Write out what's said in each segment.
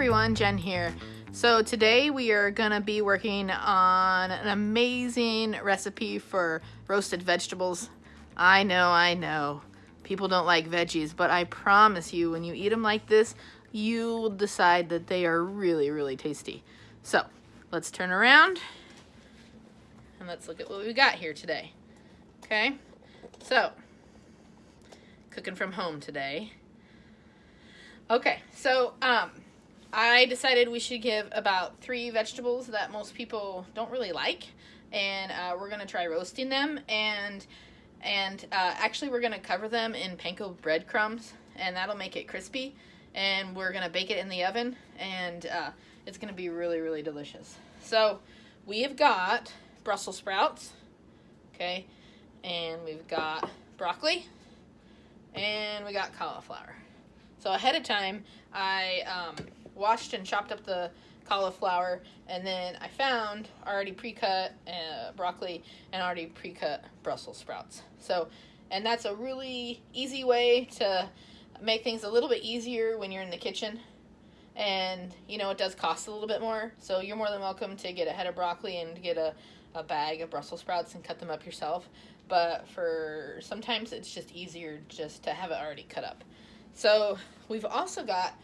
everyone, Jen here. So today we are gonna be working on an amazing recipe for roasted vegetables. I know, I know, people don't like veggies, but I promise you when you eat them like this, you will decide that they are really, really tasty. So let's turn around and let's look at what we got here today. Okay, so cooking from home today. Okay, so um, I decided we should give about three vegetables that most people don't really like, and uh, we're gonna try roasting them. And and uh, actually, we're gonna cover them in panko breadcrumbs, and that'll make it crispy. And we're gonna bake it in the oven, and uh, it's gonna be really really delicious. So we have got Brussels sprouts, okay, and we've got broccoli, and we got cauliflower. So ahead of time, I um, washed and chopped up the cauliflower, and then I found already pre-cut uh, broccoli and already pre-cut Brussels sprouts. So, and that's a really easy way to make things a little bit easier when you're in the kitchen. And, you know, it does cost a little bit more, so you're more than welcome to get a head of broccoli and get a, a bag of Brussels sprouts and cut them up yourself. But for sometimes it's just easier just to have it already cut up. So we've also got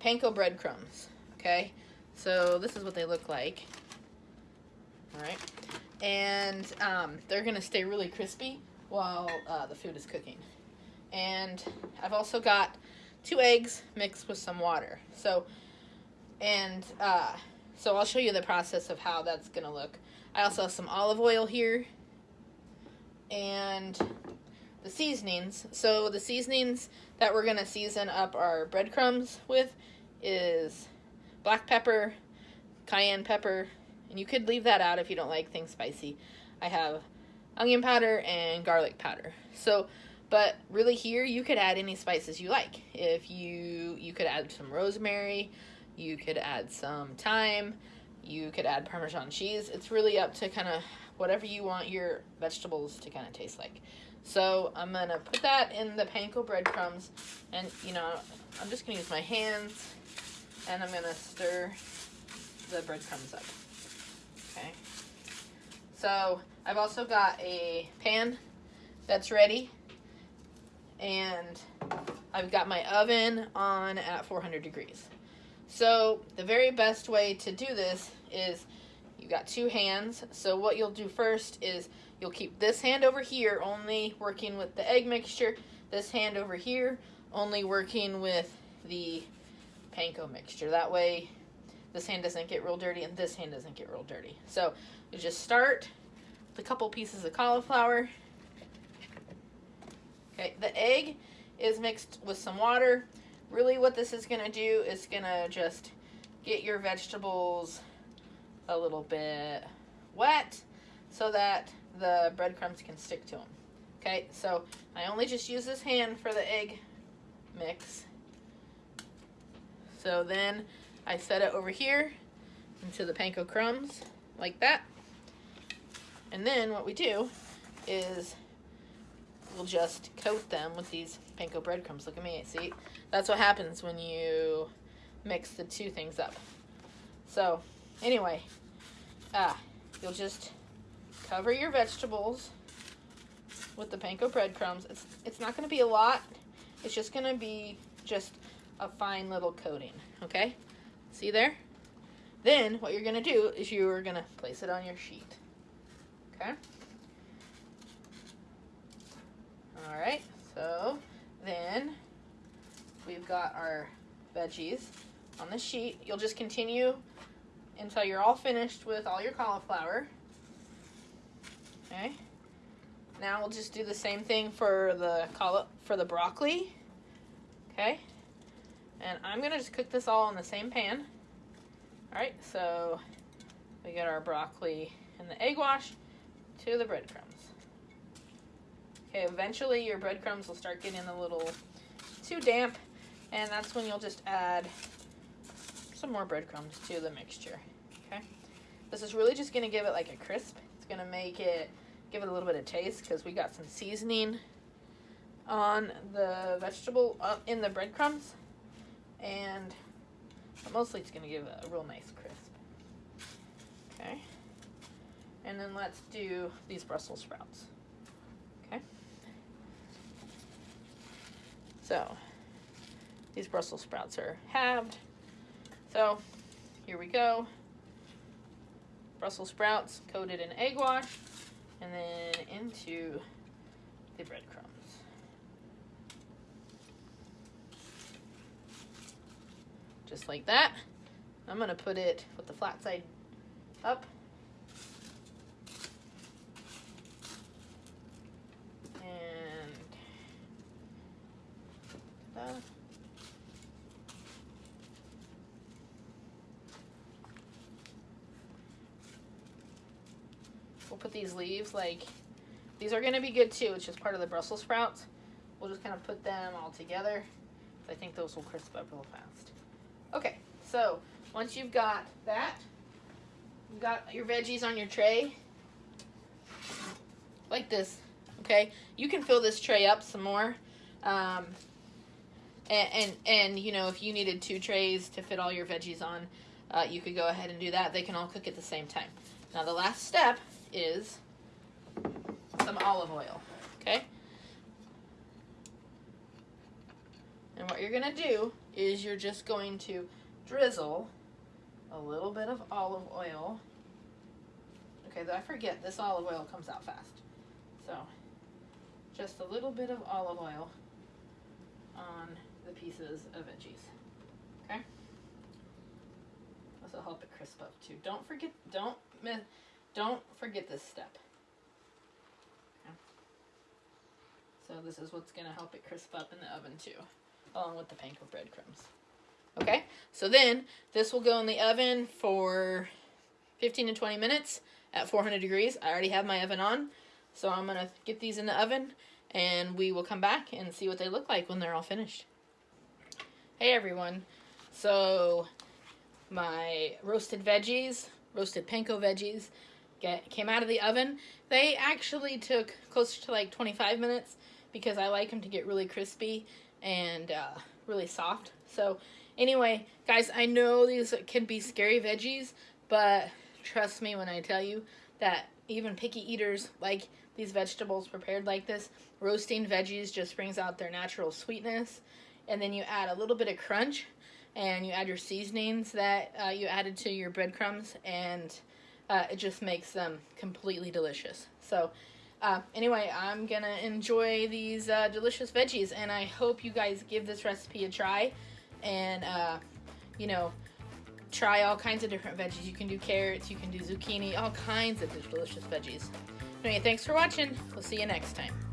panko breadcrumbs, okay? So this is what they look like, all right? And um, they're gonna stay really crispy while uh, the food is cooking. And I've also got two eggs mixed with some water. So, and uh, so I'll show you the process of how that's gonna look. I also have some olive oil here and the seasonings. So the seasonings that we're gonna season up our breadcrumbs with is black pepper, cayenne pepper, and you could leave that out if you don't like things spicy. I have onion powder and garlic powder. So, but really here you could add any spices you like. If you, you could add some rosemary, you could add some thyme, you could add Parmesan cheese. It's really up to kind of whatever you want your vegetables to kind of taste like. So I'm to put that in the panko breadcrumbs and, you know, I'm just to use my hands and I'm to stir the breadcrumbs up. Okay. So I've also got a pan that's ready and I've got my oven on at 400 degrees. So the very best way to do this is you got two hands. So what you'll do first is you'll keep this hand over here only working with the egg mixture. This hand over here only working with the panko mixture. That way this hand doesn't get real dirty and this hand doesn't get real dirty. So you just start with a couple pieces of cauliflower. Okay, the egg is mixed with some water. Really what this is going to do is to just get your vegetables a little bit wet so that the breadcrumbs can stick to them. Okay, so I only just use this hand for the egg mix. So then I set it over here into the panko crumbs like that. And then what we do is we'll just coat them with these panko breadcrumbs. Look at me, see? That's what happens when you mix the two things up. So anyway, ah, you'll just cover your vegetables with the panko breadcrumbs. It's, it's not going to be a lot. It's just going to be just a fine little coating, okay? See there? Then what you're going to do is you're going to place it on your sheet, okay? All right, so then we've got our veggies on the sheet. You'll just continue until you're all finished with all your cauliflower. Okay. Now we'll just do the same thing for the for the broccoli. Okay. And I'm gonna just cook this all in the same pan. All right, so we get our broccoli and the egg wash to the breadcrumbs. Okay, eventually your breadcrumbs will start getting a little too damp, and that's when you'll just add some more breadcrumbs to the mixture. Okay, this is really just gonna give it like a crisp. It's gonna make it give it a little bit of taste because we got some seasoning on the vegetable uh, in the breadcrumbs and mostly it's gonna give a, a real nice crisp. Okay. And then let's do these Brussels sprouts. Okay. So these Brussels sprouts are halved. So here we go. Brussels sprouts coated in egg wash and then into the breadcrumbs. Just like that. I'm gonna put it with the flat side up. And We'll put these leaves like these are gonna be good too. It's just part of the Brussels sprouts. We'll just kind of put them all together. I think those will crisp up real fast. Okay, so once you've got that, you've got your veggies on your tray, like this, okay? You can fill this tray up some more. Um, and, and, and, you know, if you needed two trays to fit all your veggies on, uh, you could go ahead and do that. They can all cook at the same time. Now the last step is some olive oil, okay? And what you're gonna do is you're just going to drizzle a little bit of olive oil. Okay, I forget, this olive oil comes out fast. So, just a little bit of olive oil on the pieces of veggies. Okay? This will help it crisp up too. Don't forget, don't miss, don't forget this step. Okay. So this is what's gonna help it crisp up in the oven too, along with the panko breadcrumbs. Okay, so then this will go in the oven for 15 to 20 minutes at 400 degrees. I already have my oven on, so I'm gonna get these in the oven and we will come back and see what they look like when they're all finished. Hey everyone, so my roasted veggies, roasted panko veggies, get, came out of the oven. They actually took closer to like 25 minutes because I like them to get really crispy and uh, really soft. So anyway, guys, I know these can be scary veggies, but trust me when I tell you that even picky eaters like these vegetables prepared like this. Roasting veggies just brings out their natural sweetness. And then you add a little bit of crunch and you add your seasonings that uh, you added to your breadcrumbs and uh, it just makes them completely delicious. So uh, anyway, I'm gonna enjoy these uh, delicious veggies and I hope you guys give this recipe a try and uh, you know try all kinds of different veggies. You can do carrots, you can do zucchini, all kinds of delicious veggies. Anyway, thanks for watching. We'll see you next time.